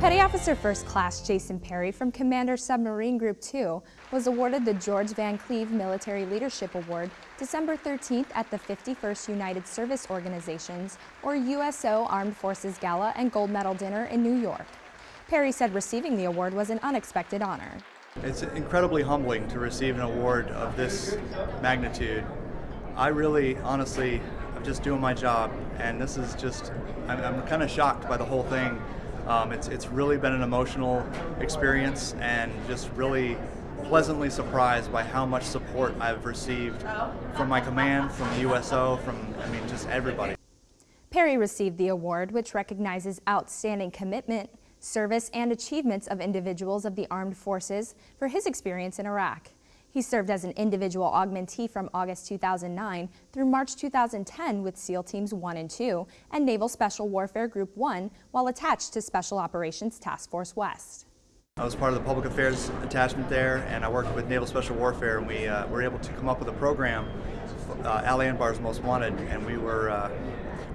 Petty Officer First Class Jason Perry from Commander Submarine Group 2 was awarded the George Van Cleave Military Leadership Award December 13th at the 51st United Service Organizations, or USO Armed Forces Gala and Gold Medal Dinner in New York. Perry said receiving the award was an unexpected honor. It's incredibly humbling to receive an award of this magnitude. I really, honestly, I'm just doing my job, and this is just, I'm, I'm kind of shocked by the whole thing. Um, it's, it's really been an emotional experience and just really pleasantly surprised by how much support I've received from my command, from the USO, from, I mean, just everybody. Perry received the award, which recognizes outstanding commitment, service, and achievements of individuals of the armed forces for his experience in Iraq. He served as an individual augmentee from August 2009 through March 2010 with SEAL Teams 1 and 2 and Naval Special Warfare Group 1 while attached to Special Operations Task Force West. I was part of the public affairs attachment there and I worked with Naval Special Warfare and we uh, were able to come up with a program, uh, Al Anbar's Most Wanted, and we were, uh,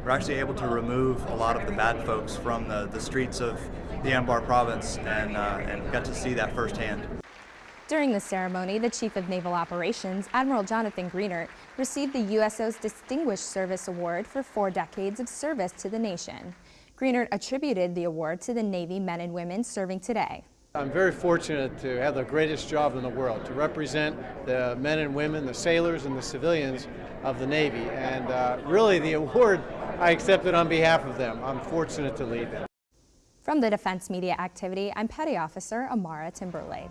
were actually able to remove a lot of the bad folks from the, the streets of the Anbar province and, uh, and got to see that firsthand. During the ceremony, the Chief of Naval Operations, Admiral Jonathan Greenert, received the USO's Distinguished Service Award for four decades of service to the nation. Greenert attributed the award to the Navy men and women serving today. I'm very fortunate to have the greatest job in the world, to represent the men and women, the sailors and the civilians of the Navy. And uh, really the award I accepted on behalf of them. I'm fortunate to lead them. From the Defense Media Activity, I'm Petty Officer Amara Timberlake.